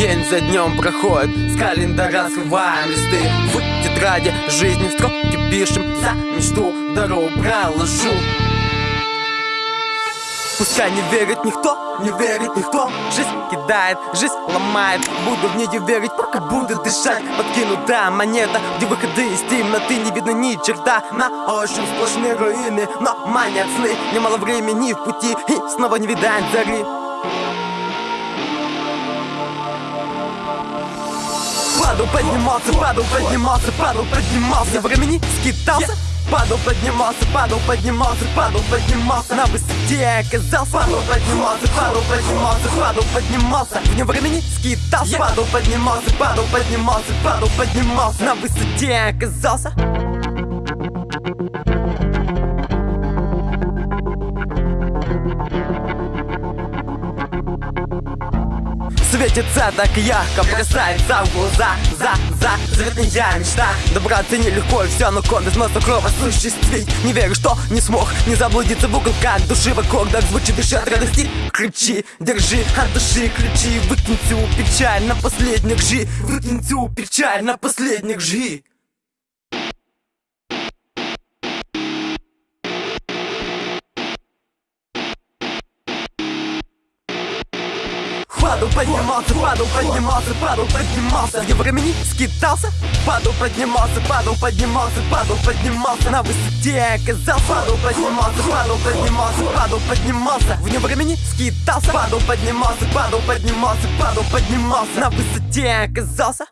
День за днем проходит, с календаря срываем листы. В тетради жизни строки пишем За мечту дорогу проложу. Пускай не верит никто, не верит никто. Жизнь кидает, жизнь ломает. Буду в нее верить, пока буду дышать. Подкинутая монета, где выходы из темноты Не видно ни черта, на ощупь сплошные руины. Но манят сны, немало времени в пути. И снова не видать зари Падал, поднимался, падал, поднимался, падал, поднимался. Времени скитался Падал, поднимался, падал, поднимался, падал, поднимался. На высоте оказался Падал, поднимался, падал, поднимался, падал, поднимался. Вне времени скитался Падал, поднимался, падал, поднимался, падал, поднимался. На высоте оказался Светится так ярко, бросается в глаза За, за, заветная мечта. Добраться нелегко и все, но кон без носа кровь осуществить. Не верю, что не смог не заблудиться в уголках души В аккордах звучит дыши от радости. Кричи, держи от души ключи Выкинь всю печаль на последних жи. Выкинь всю печаль на последних жи Падал, поднимался, падал, поднимался, падал, поднимался. Где времени скитался Падал, поднимался, падал, поднимался, падал, поднимался. На высоте оказался Падал, поднимался, падал, поднимался, падал, поднимался. Вне времени скитался Падал, поднимался, падал, поднимался, падал, поднимался. На высоте оказался